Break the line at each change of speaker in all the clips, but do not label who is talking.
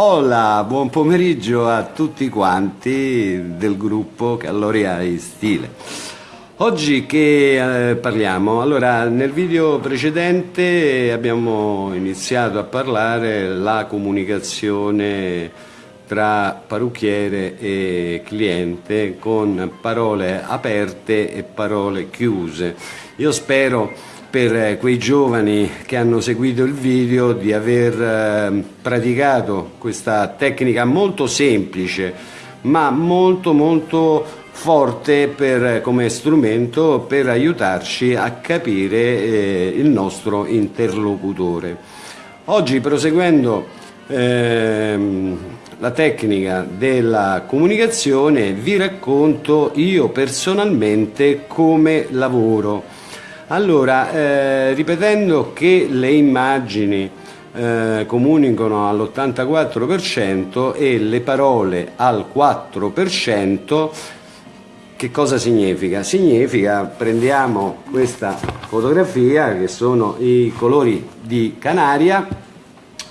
Hola, buon pomeriggio a tutti quanti del gruppo Calloriai Stile. Oggi che eh, parliamo? Allora, nel video precedente abbiamo iniziato a parlare la comunicazione tra parrucchiere e cliente con parole aperte e parole chiuse. Io spero per eh, quei giovani che hanno seguito il video di aver eh, praticato questa tecnica molto semplice ma molto molto forte per, come strumento per aiutarci a capire eh, il nostro interlocutore. Oggi proseguendo ehm, la tecnica della comunicazione vi racconto io personalmente come lavoro allora, eh, ripetendo che le immagini eh, comunicano all'84% e le parole al 4%, che cosa significa? Significa, prendiamo questa fotografia che sono i colori di Canaria,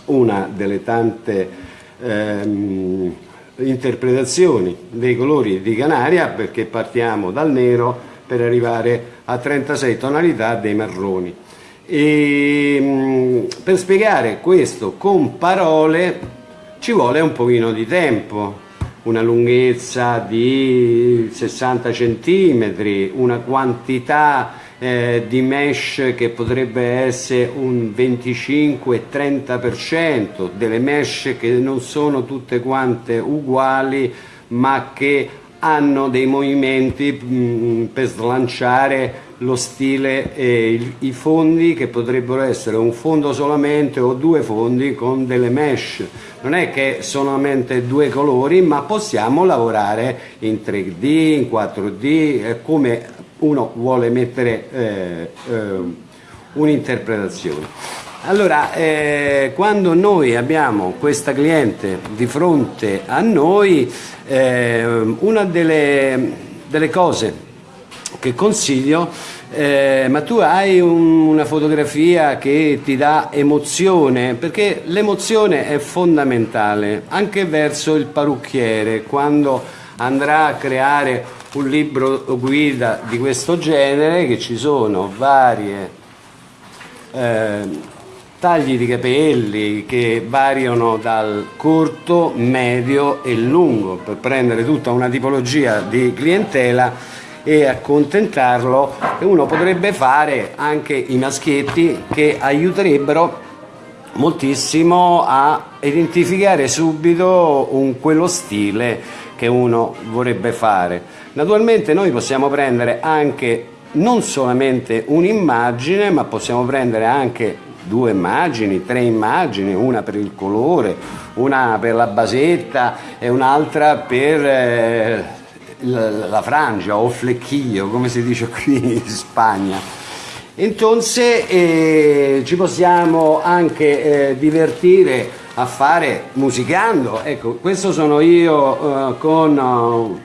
una delle tante ehm, interpretazioni dei colori di Canaria perché partiamo dal nero per arrivare a 36 tonalità dei marroni. E, per spiegare questo con parole ci vuole un pochino di tempo, una lunghezza di 60 cm, una quantità eh, di mesh che potrebbe essere un 25-30%, delle mesh che non sono tutte quante uguali ma che hanno dei movimenti mh, mm, per slanciare lo stile e il, i fondi che potrebbero essere un fondo solamente o due fondi con delle mesh. Non è che solamente due colori ma possiamo lavorare in 3D, in 4D eh, come uno vuole mettere eh, eh, un'interpretazione allora, eh, quando noi abbiamo questa cliente di fronte a noi, eh, una delle, delle, cose che consiglio, eh, ma tu hai un, una fotografia che ti dà emozione, perché l'emozione è fondamentale anche verso il parrucchiere, quando andrà a creare un libro guida di questo genere, che ci sono varie eh, tagli di capelli che variano dal corto, medio e lungo per prendere tutta una tipologia di clientela e accontentarlo e uno potrebbe fare anche i maschietti che aiuterebbero moltissimo a identificare subito un, quello stile che uno vorrebbe fare. Naturalmente noi possiamo prendere anche non solamente un'immagine ma possiamo prendere anche due immagini, tre immagini, una per il colore, una per la basetta e un'altra per eh, la, frangia o flecchio, come si dice qui in Spagna. Entonces eh, ci possiamo anche eh, divertire a fare musicando. Ecco, questo sono io eh, con uh,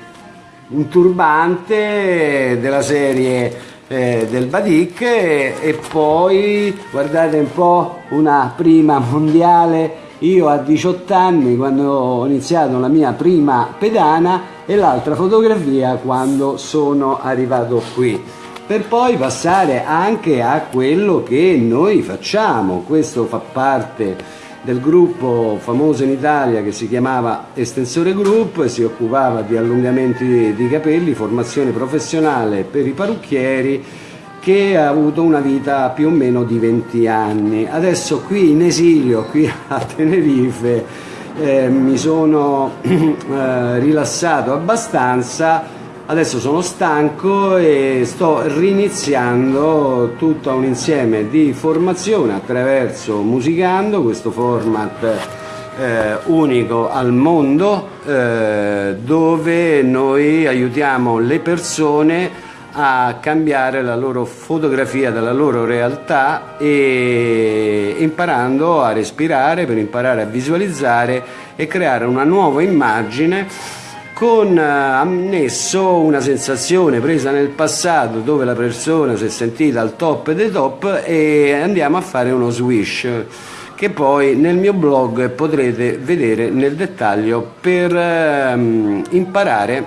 un turbante della serie eh, del Badik e, e, poi guardate un po' una prima mondiale. Io a 18 anni quando ho iniziato la mia prima pedana e l'altra fotografia quando sono arrivato qui. Per poi passare anche a quello che noi facciamo. Questo fa parte del gruppo famoso in Italia che si chiamava Estensore Group si occupava di allungamenti di capelli, formazione professionale per i parrucchieri che ha avuto una vita più o meno di 20 anni. Adesso qui in esilio, qui a Tenerife, eh, mi sono eh, rilassato abbastanza Adesso sono stanco e sto riniziando tutto un insieme di formazione attraverso Musicando, questo format eh, unico al mondo eh, dove noi aiutiamo le persone a cambiare la loro fotografia della loro realtà e imparando a respirare per imparare a visualizzare e creare una nuova immagine con eh, annesso una sensazione presa nel passato dove la persona si è sentita al top dei top e andiamo a fare uno swish che poi nel mio blog potrete vedere nel dettaglio per ehm, imparare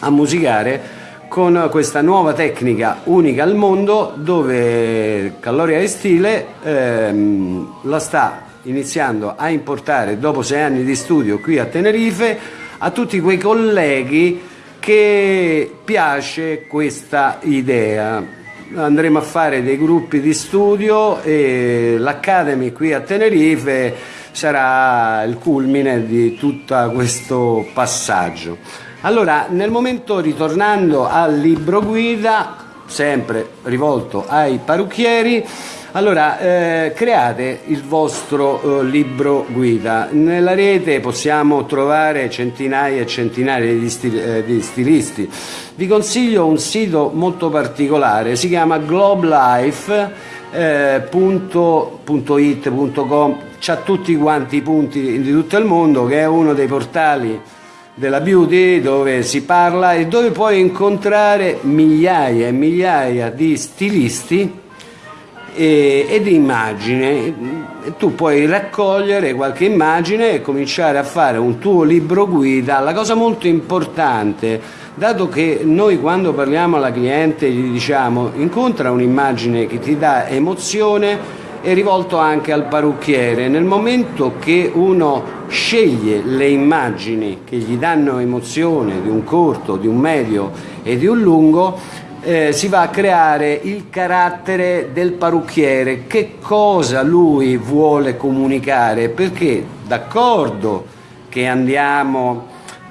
a musicare con questa nuova tecnica unica al mondo dove Calloria e Stile ehm, la sta iniziando a importare dopo sei anni di studio qui a Tenerife a tutti quei colleghi che piace questa idea andremo a fare dei gruppi di studio e l'Academy qui a Tenerife sarà il culmine di tutto questo passaggio. Allora, nel momento ritornando al libro guida, sempre rivolto ai parrucchieri, allora, eh, create il vostro eh, libro guida. Nella rete possiamo trovare centinaia e centinaia di, stil eh, di, stilisti. Vi consiglio un sito molto particolare, si chiama globelife.it.com, eh, c'ha tutti quanti i punti di tutto il mondo, che è uno dei portali della beauty dove si parla e dove puoi incontrare migliaia e migliaia di stilisti e, ed immagine. Tu puoi raccogliere qualche immagine e cominciare a fare un tuo libro guida. La cosa molto importante, dato che noi quando parliamo alla cliente gli diciamo incontra un'immagine che ti dà emozione, è rivolto anche al parrucchiere. Nel momento che uno sceglie le immagini che gli danno emozione di un corto, di un medio e di un lungo, eh, si va a creare il carattere del parrucchiere, che cosa lui vuole comunicare, perché d'accordo che andiamo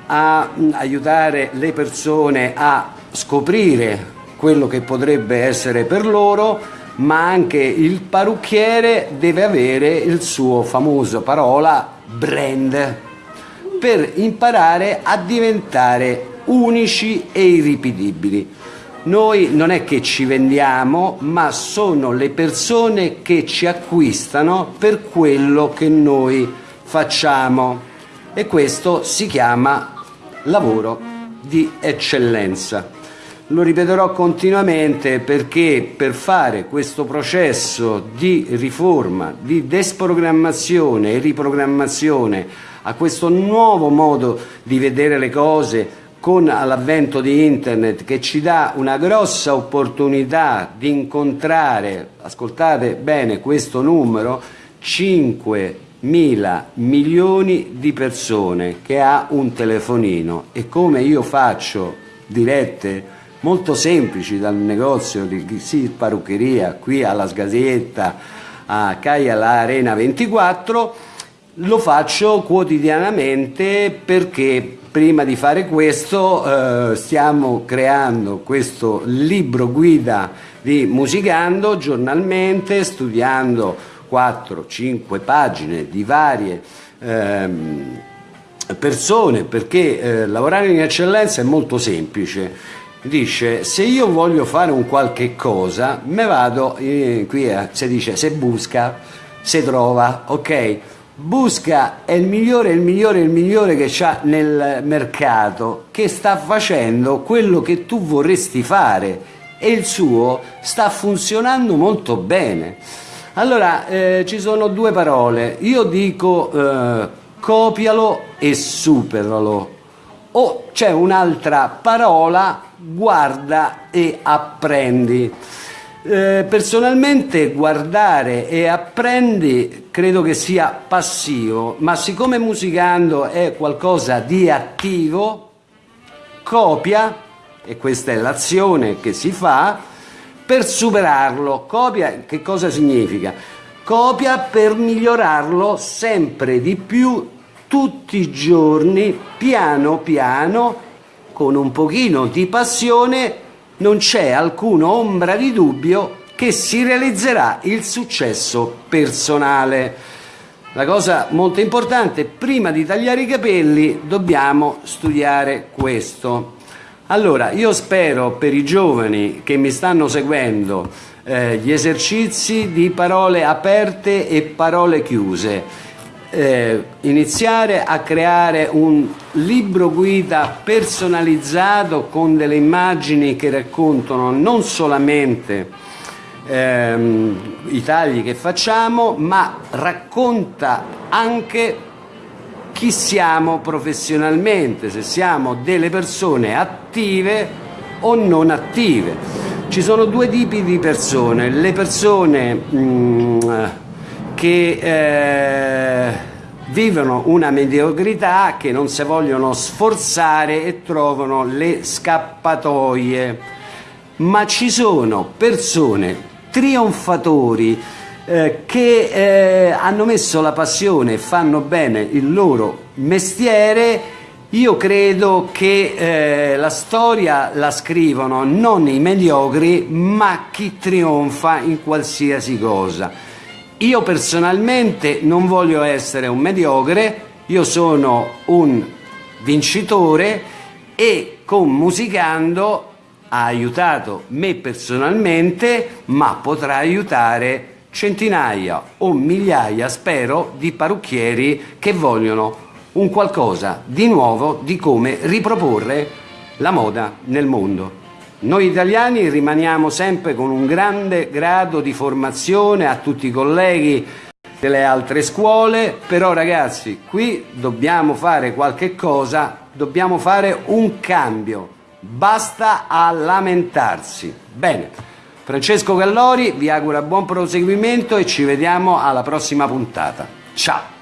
a aiutare le persone a scoprire quello che potrebbe essere per loro, ma anche il parrucchiere deve avere il suo famoso parola brand per imparare a diventare unici e irripetibili. Noi non è che ci vendiamo, ma sono le persone che ci acquistano per quello che noi facciamo e questo si chiama lavoro di eccellenza. Lo ripeterò continuamente perché per fare questo processo di riforma, di desprogrammazione e riprogrammazione a questo nuovo modo di vedere le cose, con l'avvento di internet che ci dà una grossa opportunità di incontrare, ascoltate bene questo numero, 5 mila milioni di persone che ha un telefonino. E come io faccio dirette molto semplici dal negozio di sì, parruccheria qui alla Sgasietta a Caia la Arena 24 lo faccio quotidianamente perché prima di fare questo eh, stiamo creando questo libro guida di Musicando giornalmente, studiando 4-5 pagine di varie ehm, persone perché eh, lavorare in eccellenza è molto semplice. Dice se io voglio fare un qualche cosa me vado eh, qui eh, si dice se busca se trova ok Busca è il migliore, il migliore, il migliore che c'ha nel mercato, che sta facendo quello che tu vorresti fare e il suo sta funzionando molto bene. Allora, eh, ci sono due parole. Io dico eh, copialo e superalo. O c'è un'altra parola, guarda e apprendi. Eh, personalmente guardare e apprendi credo che sia passivo, ma siccome musicando è qualcosa di attivo, copia, e questa è l'azione che si fa, per superarlo. Copia che cosa significa? Copia per migliorarlo sempre di più tutti i giorni, piano piano, con un pochino di passione non c'è alcuna ombra di dubbio che si realizzerà il successo personale. La cosa molto importante, prima di tagliare i capelli dobbiamo studiare questo. Allora, io spero per i giovani che mi stanno seguendo eh, gli esercizi di parole aperte e parole chiuse eh, iniziare a creare un libro guida personalizzato con delle immagini che raccontano non solamente ehm, i tagli che facciamo, ma racconta anche chi siamo professionalmente, se siamo delle persone attive o non attive. Ci sono due tipi di persone, le persone mh, mm, che eh, vivono una mediocrità, che non si vogliono sforzare e trovano le scappatoie, ma ci sono persone trionfatori eh, che eh, hanno messo la passione e fanno bene il loro mestiere, io credo che eh, la storia la scrivono non i mediocri, ma chi trionfa in qualsiasi cosa. Io personalmente non voglio essere un mediocre, io sono un vincitore e con Musicando ha aiutato me personalmente, ma potrà aiutare centinaia o migliaia, spero, di parrucchieri che vogliono un qualcosa di nuovo di come riproporre la moda nel mondo. Noi italiani rimaniamo sempre con un grande grado di formazione a tutti i colleghi delle altre scuole, però ragazzi qui dobbiamo fare qualche cosa, dobbiamo fare un cambio, basta a lamentarsi. Bene. Francesco Gallori vi augura buon proseguimento e ci vediamo alla prossima puntata. Ciao!